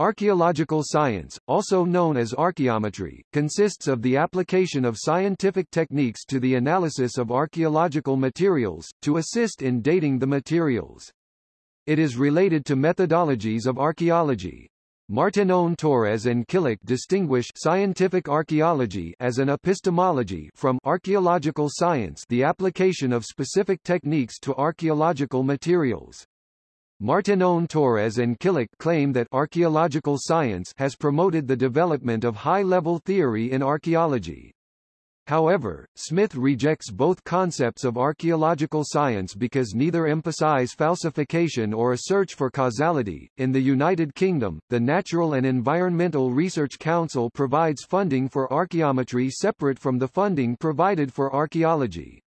Archaeological science, also known as archaeometry, consists of the application of scientific techniques to the analysis of archaeological materials, to assist in dating the materials. It is related to methodologies of archaeology. Martinón Torres and Killick distinguish scientific archaeology as an epistemology from archaeological science the application of specific techniques to archaeological materials. Martinón Torres and Killick claim that archaeological science has promoted the development of high-level theory in archaeology. However, Smith rejects both concepts of archaeological science because neither emphasize falsification or a search for causality. In the United Kingdom, the Natural and Environmental Research Council provides funding for archaeometry separate from the funding provided for archaeology.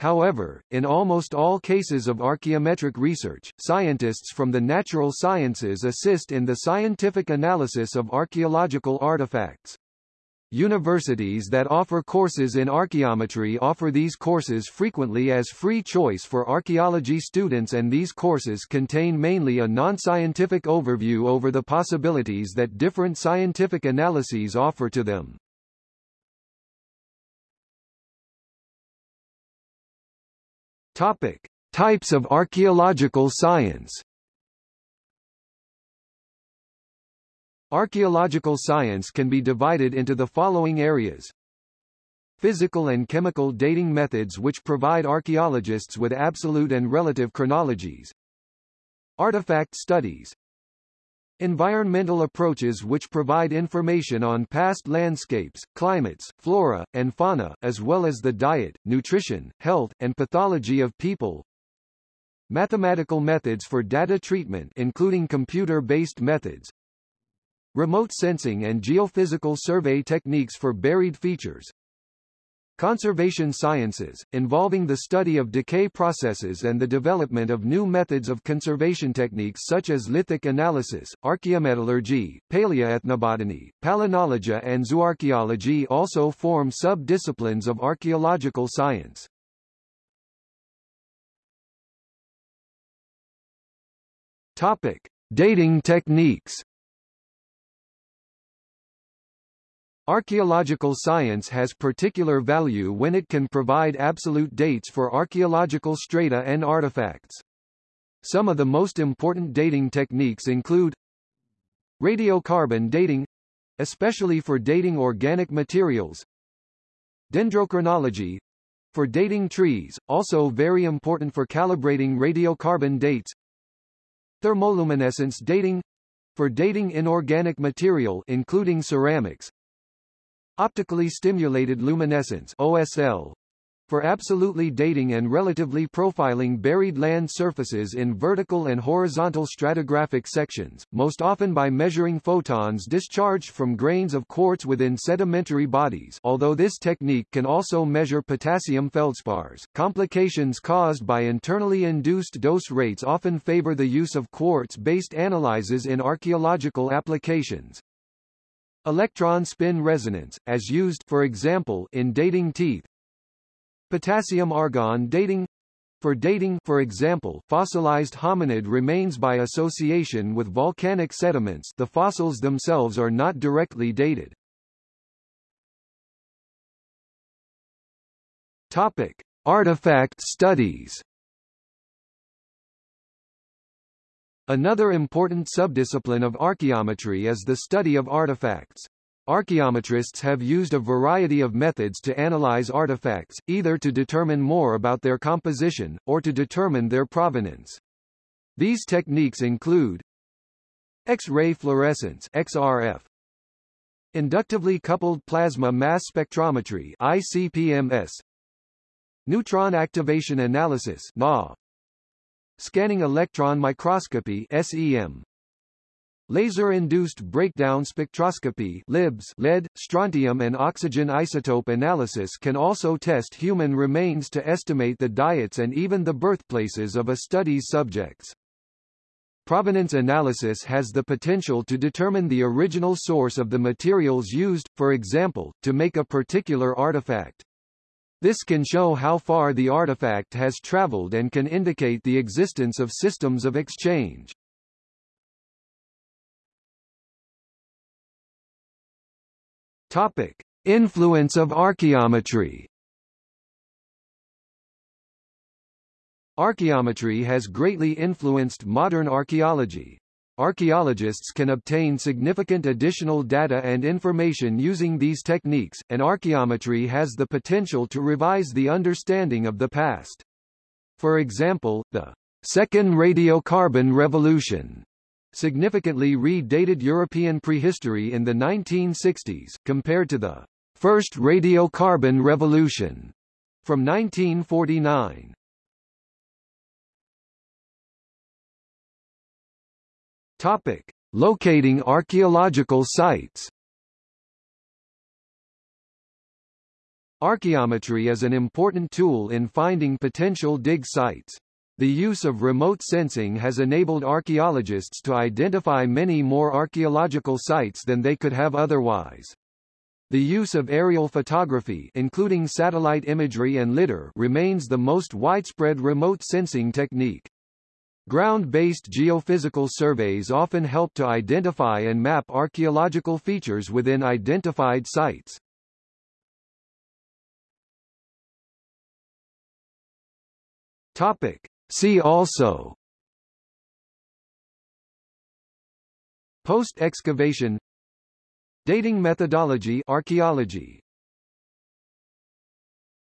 However, in almost all cases of archaeometric research, scientists from the natural sciences assist in the scientific analysis of archaeological artifacts. Universities that offer courses in archaeometry offer these courses frequently as free choice for archaeology students and these courses contain mainly a non-scientific overview over the possibilities that different scientific analyses offer to them. Topic: Types of archaeological science. Archaeological science can be divided into the following areas. Physical and chemical dating methods which provide archaeologists with absolute and relative chronologies. Artifact studies, Environmental approaches which provide information on past landscapes, climates, flora, and fauna, as well as the diet, nutrition, health, and pathology of people. Mathematical methods for data treatment including computer-based methods. Remote sensing and geophysical survey techniques for buried features. Conservation sciences, involving the study of decay processes and the development of new methods of conservation techniques such as lithic analysis, archaeometallurgy, paleoethnobotany, palynology and zooarchaeology also form sub-disciplines of archaeological science. Topic. Dating techniques Archaeological science has particular value when it can provide absolute dates for archaeological strata and artifacts. Some of the most important dating techniques include radiocarbon dating, especially for dating organic materials, dendrochronology, for dating trees, also very important for calibrating radiocarbon dates, thermoluminescence dating, for dating inorganic material including ceramics, Optically stimulated luminescence OSL for absolutely dating and relatively profiling buried land surfaces in vertical and horizontal stratigraphic sections, most often by measuring photons discharged from grains of quartz within sedimentary bodies although this technique can also measure potassium feldspars. Complications caused by internally induced dose rates often favor the use of quartz-based analyses in archaeological applications, Electron spin resonance, as used for example in dating teeth. Potassium-argon dating for dating for example, fossilized hominid remains by association with volcanic sediments the fossils themselves are not directly dated. Topic. Artifact studies Another important subdiscipline of archaeometry is the study of artifacts. Archaeometrists have used a variety of methods to analyze artifacts, either to determine more about their composition, or to determine their provenance. These techniques include X-ray fluorescence XRF, inductively coupled plasma mass spectrometry ICP-MS, neutron activation analysis NA, Scanning electron microscopy SEM. Laser-induced breakdown spectroscopy LIBS lead, strontium and oxygen isotope analysis can also test human remains to estimate the diets and even the birthplaces of a study's subjects. Provenance analysis has the potential to determine the original source of the materials used, for example, to make a particular artifact. This can show how far the artifact has traveled and can indicate the existence of systems of exchange. Topic: Influence of archaeometry. Archaeometry has greatly influenced modern archaeology. Archaeologists can obtain significant additional data and information using these techniques, and archaeometry has the potential to revise the understanding of the past. For example, the Second Radiocarbon Revolution significantly redated European prehistory in the 1960s, compared to the First Radiocarbon Revolution from 1949. Topic: Locating archaeological sites. Archaeometry is an important tool in finding potential dig sites. The use of remote sensing has enabled archaeologists to identify many more archaeological sites than they could have otherwise. The use of aerial photography including satellite imagery and lidar remains the most widespread remote sensing technique. Ground-based geophysical surveys often help to identify and map archaeological features within identified sites. Topic. See also Post-excavation Dating methodology archaeology